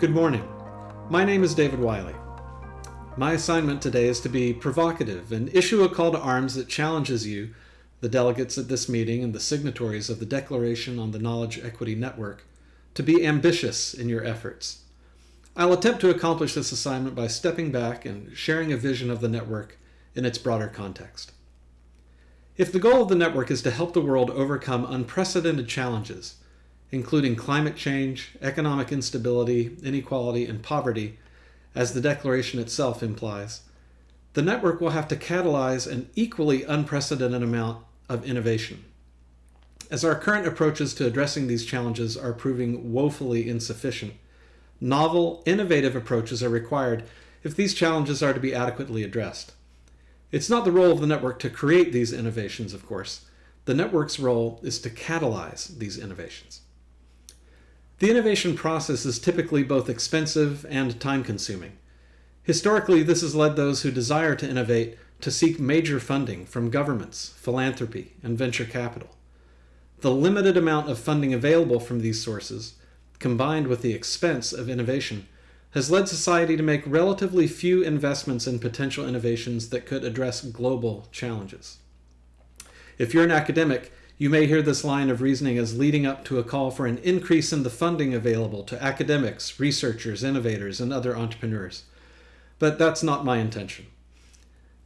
Good morning. My name is David Wiley. My assignment today is to be provocative and issue a call to arms that challenges you, the delegates at this meeting and the signatories of the Declaration on the Knowledge Equity Network, to be ambitious in your efforts. I'll attempt to accomplish this assignment by stepping back and sharing a vision of the network in its broader context. If the goal of the network is to help the world overcome unprecedented challenges, including climate change, economic instability, inequality, and poverty, as the Declaration itself implies, the network will have to catalyze an equally unprecedented amount of innovation. As our current approaches to addressing these challenges are proving woefully insufficient, novel, innovative approaches are required if these challenges are to be adequately addressed. It's not the role of the network to create these innovations, of course. The network's role is to catalyze these innovations. The innovation process is typically both expensive and time-consuming. Historically, this has led those who desire to innovate to seek major funding from governments, philanthropy, and venture capital. The limited amount of funding available from these sources, combined with the expense of innovation, has led society to make relatively few investments in potential innovations that could address global challenges. If you're an academic, you may hear this line of reasoning as leading up to a call for an increase in the funding available to academics, researchers, innovators, and other entrepreneurs. But that's not my intention.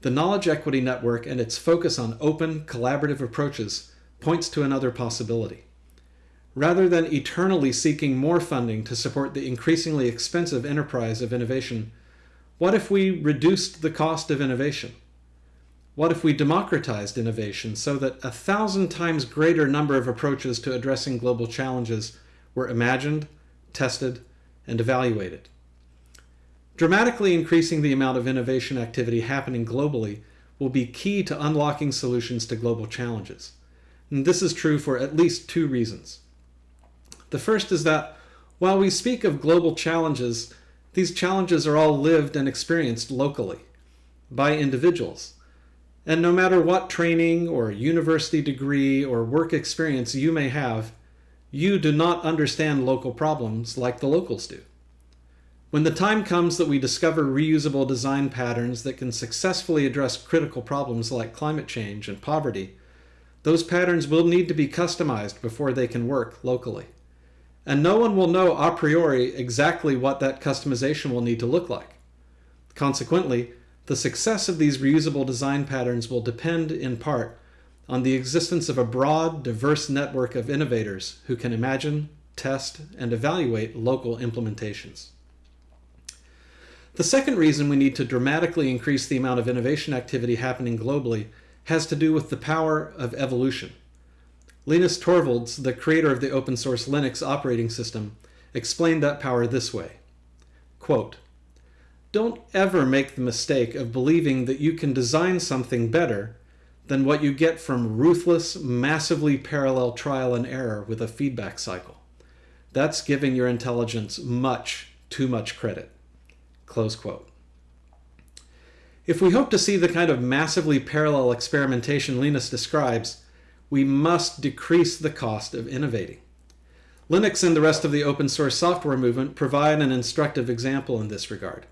The Knowledge Equity Network and its focus on open, collaborative approaches points to another possibility. Rather than eternally seeking more funding to support the increasingly expensive enterprise of innovation, what if we reduced the cost of innovation? What if we democratized innovation so that a thousand times greater number of approaches to addressing global challenges were imagined, tested, and evaluated? Dramatically increasing the amount of innovation activity happening globally will be key to unlocking solutions to global challenges. And this is true for at least two reasons. The first is that while we speak of global challenges, these challenges are all lived and experienced locally by individuals and no matter what training or university degree or work experience you may have, you do not understand local problems like the locals do. When the time comes that we discover reusable design patterns that can successfully address critical problems like climate change and poverty, those patterns will need to be customized before they can work locally. And no one will know a priori exactly what that customization will need to look like. Consequently, the success of these reusable design patterns will depend in part on the existence of a broad, diverse network of innovators who can imagine, test, and evaluate local implementations. The second reason we need to dramatically increase the amount of innovation activity happening globally has to do with the power of evolution. Linus Torvalds, the creator of the open source Linux operating system, explained that power this way. Quote, don't ever make the mistake of believing that you can design something better than what you get from ruthless, massively parallel trial and error with a feedback cycle. That's giving your intelligence much, too much credit. Close quote. If we hope to see the kind of massively parallel experimentation Linus describes, we must decrease the cost of innovating. Linux and the rest of the open source software movement provide an instructive example in this regard.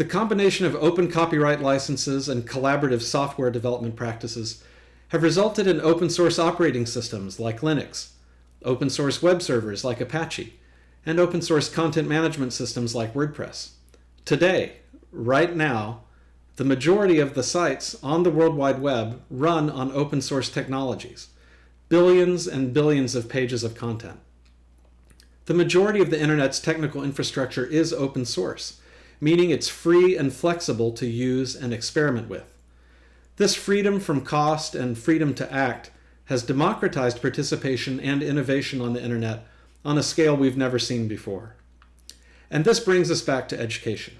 The combination of open copyright licenses and collaborative software development practices have resulted in open source operating systems like Linux, open source web servers like Apache, and open source content management systems like WordPress. Today, right now, the majority of the sites on the World Wide Web run on open source technologies, billions and billions of pages of content. The majority of the internet's technical infrastructure is open source, meaning it's free and flexible to use and experiment with. This freedom from cost and freedom to act has democratized participation and innovation on the internet on a scale we've never seen before. And this brings us back to education.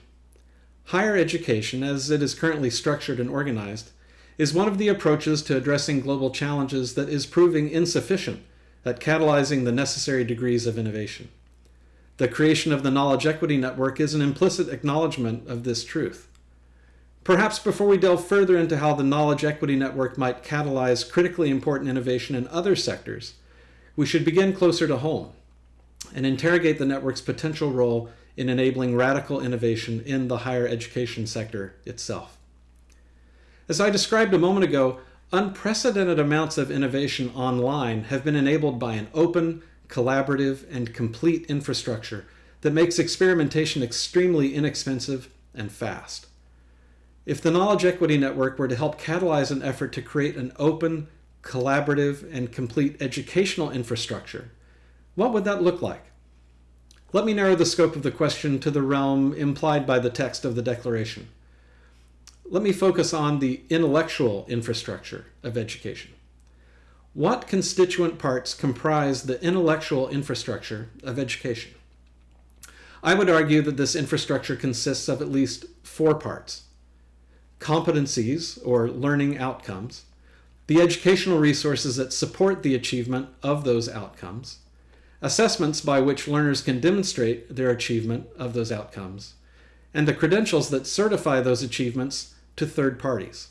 Higher education, as it is currently structured and organized, is one of the approaches to addressing global challenges that is proving insufficient at catalyzing the necessary degrees of innovation. The creation of the Knowledge Equity Network is an implicit acknowledgement of this truth. Perhaps before we delve further into how the Knowledge Equity Network might catalyze critically important innovation in other sectors, we should begin closer to home and interrogate the network's potential role in enabling radical innovation in the higher education sector itself. As I described a moment ago, unprecedented amounts of innovation online have been enabled by an open, collaborative, and complete infrastructure that makes experimentation extremely inexpensive and fast. If the Knowledge Equity Network were to help catalyze an effort to create an open, collaborative, and complete educational infrastructure, what would that look like? Let me narrow the scope of the question to the realm implied by the text of the Declaration. Let me focus on the intellectual infrastructure of education. What constituent parts comprise the intellectual infrastructure of education? I would argue that this infrastructure consists of at least four parts. Competencies, or learning outcomes, the educational resources that support the achievement of those outcomes, assessments by which learners can demonstrate their achievement of those outcomes, and the credentials that certify those achievements to third parties.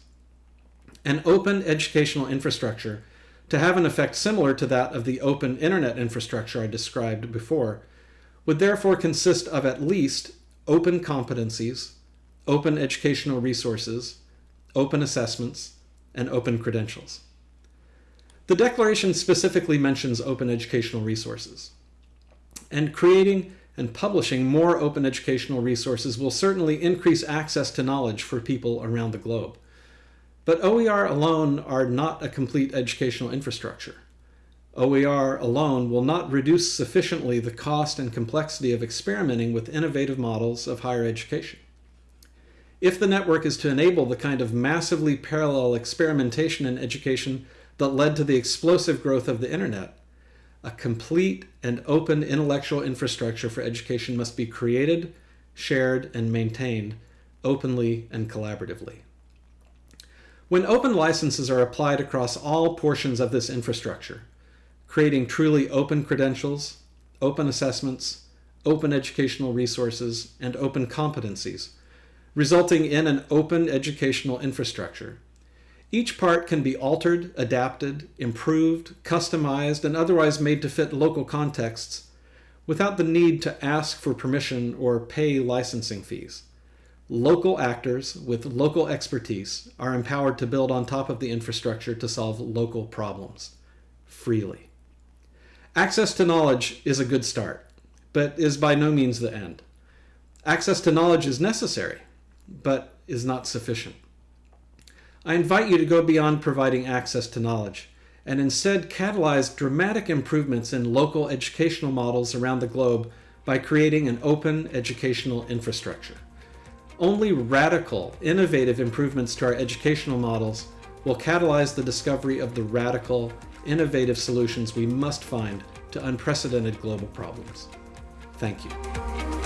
An open educational infrastructure to have an effect similar to that of the open internet infrastructure I described before would therefore consist of at least open competencies, open educational resources, open assessments, and open credentials. The Declaration specifically mentions open educational resources. And creating and publishing more open educational resources will certainly increase access to knowledge for people around the globe. But OER alone are not a complete educational infrastructure. OER alone will not reduce sufficiently the cost and complexity of experimenting with innovative models of higher education. If the network is to enable the kind of massively parallel experimentation in education that led to the explosive growth of the internet, a complete and open intellectual infrastructure for education must be created, shared, and maintained openly and collaboratively. When open licenses are applied across all portions of this infrastructure, creating truly open credentials, open assessments, open educational resources, and open competencies, resulting in an open educational infrastructure. Each part can be altered, adapted, improved, customized, and otherwise made to fit local contexts without the need to ask for permission or pay licensing fees. Local actors with local expertise are empowered to build on top of the infrastructure to solve local problems freely. Access to knowledge is a good start, but is by no means the end. Access to knowledge is necessary, but is not sufficient. I invite you to go beyond providing access to knowledge and instead catalyze dramatic improvements in local educational models around the globe by creating an open educational infrastructure. Only radical, innovative improvements to our educational models will catalyze the discovery of the radical, innovative solutions we must find to unprecedented global problems. Thank you.